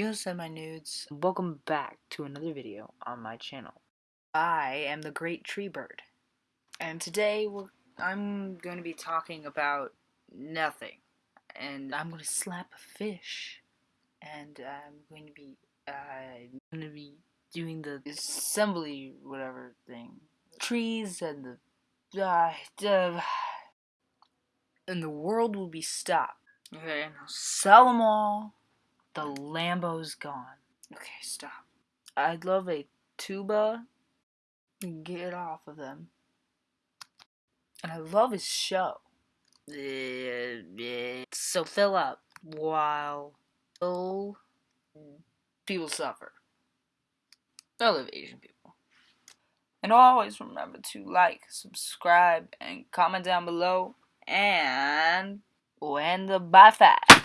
Yo, send my nudes. Welcome back to another video on my channel. I am the Great Tree Bird, and today I'm going to be talking about nothing. And I'm going to slap a fish, and I'm going to be, uh, going to be doing the assembly whatever thing, trees and the, uh, uh, and the world will be stopped. Okay, and I'll sell them all. The Lambo's gone. Okay, stop. I'd love a tuba. Get off of them. And I love his show. So fill up while people suffer. I love Asian people. And always remember to like, subscribe, and comment down below. And when the bye.